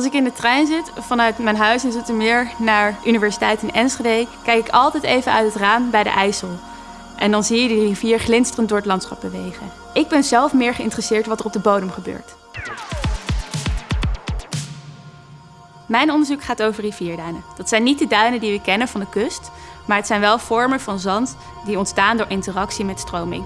Als ik in de trein zit vanuit mijn huis in Zoetermeer naar Universiteit in Enschede, kijk ik altijd even uit het raam bij de IJssel. En dan zie je die rivier glinsterend door het landschap bewegen. Ik ben zelf meer geïnteresseerd wat er op de bodem gebeurt. Mijn onderzoek gaat over rivierduinen. Dat zijn niet de duinen die we kennen van de kust, maar het zijn wel vormen van zand die ontstaan door interactie met stroming.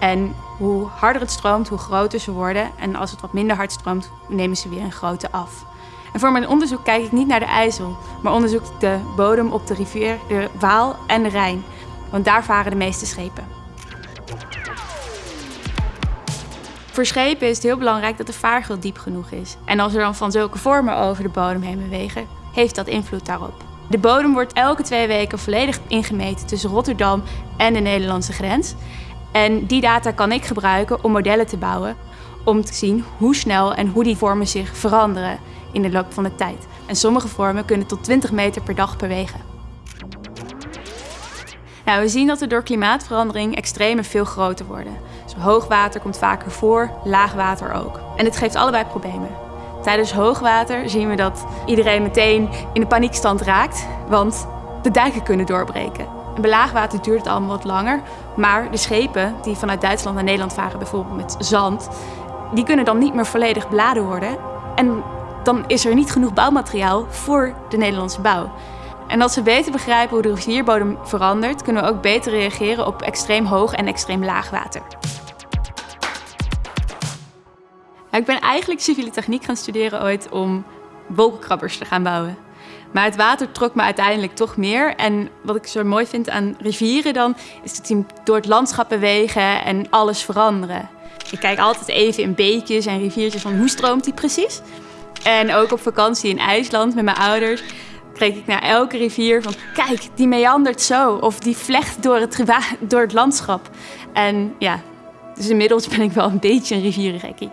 En hoe harder het stroomt, hoe groter ze worden. En als het wat minder hard stroomt, nemen ze weer in grootte af. En voor mijn onderzoek kijk ik niet naar de IJssel, maar onderzoek ik de bodem op de rivier, de Waal en de Rijn. Want daar varen de meeste schepen. Voor schepen is het heel belangrijk dat de vaargeul diep genoeg is. En als er dan van zulke vormen over de bodem heen bewegen, heeft dat invloed daarop. De bodem wordt elke twee weken volledig ingemeten tussen Rotterdam en de Nederlandse grens. En die data kan ik gebruiken om modellen te bouwen om te zien hoe snel en hoe die vormen zich veranderen in de loop van de tijd. En sommige vormen kunnen tot 20 meter per dag bewegen. Nou, we zien dat er door klimaatverandering extremen veel groter worden. Dus hoogwater komt vaker voor, laagwater ook. En dit geeft allebei problemen. Tijdens hoogwater zien we dat iedereen meteen in de paniekstand raakt, want de dijken kunnen doorbreken. En bij laagwater duurt het allemaal wat langer, maar de schepen die vanuit Duitsland naar Nederland varen, bijvoorbeeld met zand, die kunnen dan niet meer volledig beladen worden. En dan is er niet genoeg bouwmateriaal voor de Nederlandse bouw. En als we beter begrijpen hoe de rivierbodem verandert, kunnen we ook beter reageren op extreem hoog en extreem laag water. ik ben eigenlijk civiele techniek gaan studeren ooit om wolkenkrabbers te gaan bouwen. Maar het water trok me uiteindelijk toch meer. En wat ik zo mooi vind aan rivieren dan, is dat die door het landschap bewegen en alles veranderen. Ik kijk altijd even in beekjes en riviertjes van hoe stroomt die precies. En ook op vakantie in IJsland met mijn ouders keek ik naar elke rivier van kijk, die meandert zo. Of die vlecht door het, door het landschap. En ja, dus inmiddels ben ik wel een beetje een rivierengekkie.